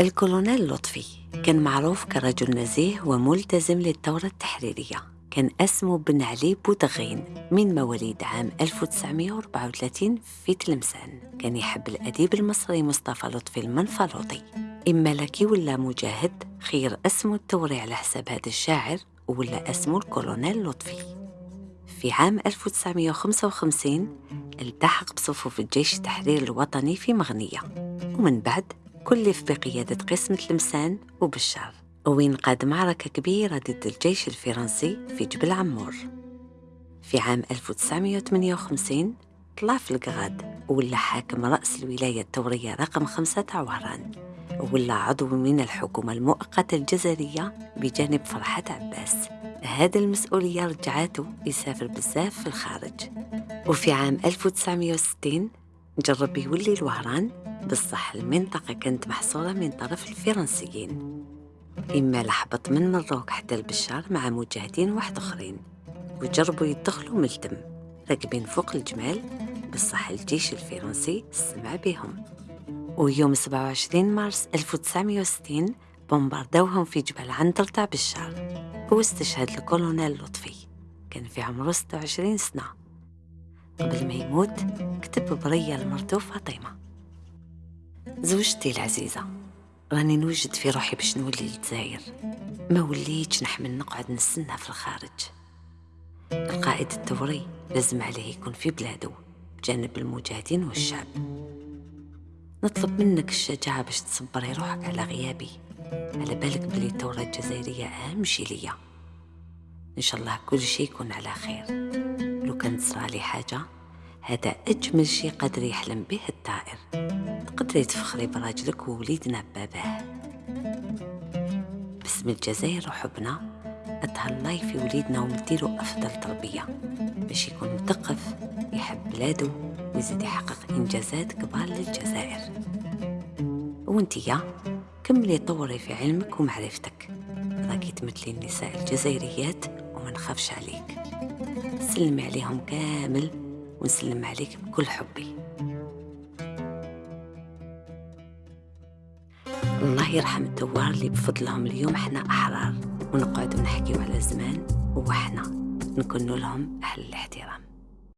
الكولونيل لطفي كان معروف كرجل نزيه وملتزم للثورة التحريرية. كان اسمه بن علي بودغين من مواليد عام 1934 في تلمسان. كان يحب الأديب المصري مصطفى لطفي المنفلوطي. إما لكي ولا مجاهد خير اسمه الثوري على حساب هذا الشاعر ولا اسمه الكولونيل لطفي. في عام 1955 التحق بصفوف الجيش التحرير الوطني في مغنية. ومن بعد كلف بقيادة قسم تلمسان وبشار وين قاد معركة كبيرة ضد الجيش الفرنسي في جبل عمور. في عام 1958 طلع في القغاد ولا حاكم رأس الولاية الثورية رقم خمسة عواران. ولا عضو من الحكومة المؤقتة الجزائرية بجانب فرحة عباس. هذه المسؤولية رجعته يسافر بزاف في الخارج. وفي عام 1960 جرب يولي الوهران بصح المنطقة كانت محصورة من طرف الفرنسيين. إما لحبط من مروك حتى البشار مع مجاهدين واحد آخرين وجربوا يدخلوا ملتم راكبين فوق الجمال بصح الجيش الفرنسي سمع بهم. ويوم 27 مارس 1960 بومباردوهم في جبل عنتر تاع بشار واستشهد الكولونيل لطفي. كان في عمره 26 سنة. قبل ما يموت كتب برية لمرته فاطمة. زوجتي العزيزة راني نوجد في روحي باش نولي للجزائر. ما وليتش نحمل نقعد نستنى في الخارج. القائد الثوري لازم عليه يكون في بلاده بجانب المجاهدين والشعب. نطلب منك الشجاعة باش تصبري روحك على غيابي. على بالك بلي الثورة الجزائرية أهم شي ليا. إن شاء الله كل شي يكون على خير. لو كان صرالي حاجة هذا أجمل شي قادر يحلم به الطائر. تقدري تفخري براجلك ووليدنا باباه باسم الجزائر وحبنا أتهلاي في وليدنا ونديرو أفضل تربية. باش يكون مثقف يحب بلاده ويزيد يحقق إنجازات كبار للجزائر. وانتيا كملي طوري في علمك ومعرفتك. راكي تمثلي النساء الجزائريات وما نخافش عليك. سلمي عليهم كامل. ونسلم عليك بكل حبي. الله يرحم الدوار اللي بفضلهم اليوم. إحنا أحرار ونقعد نحكيو على زمان وحنا نكون لهم أهل الاحترام.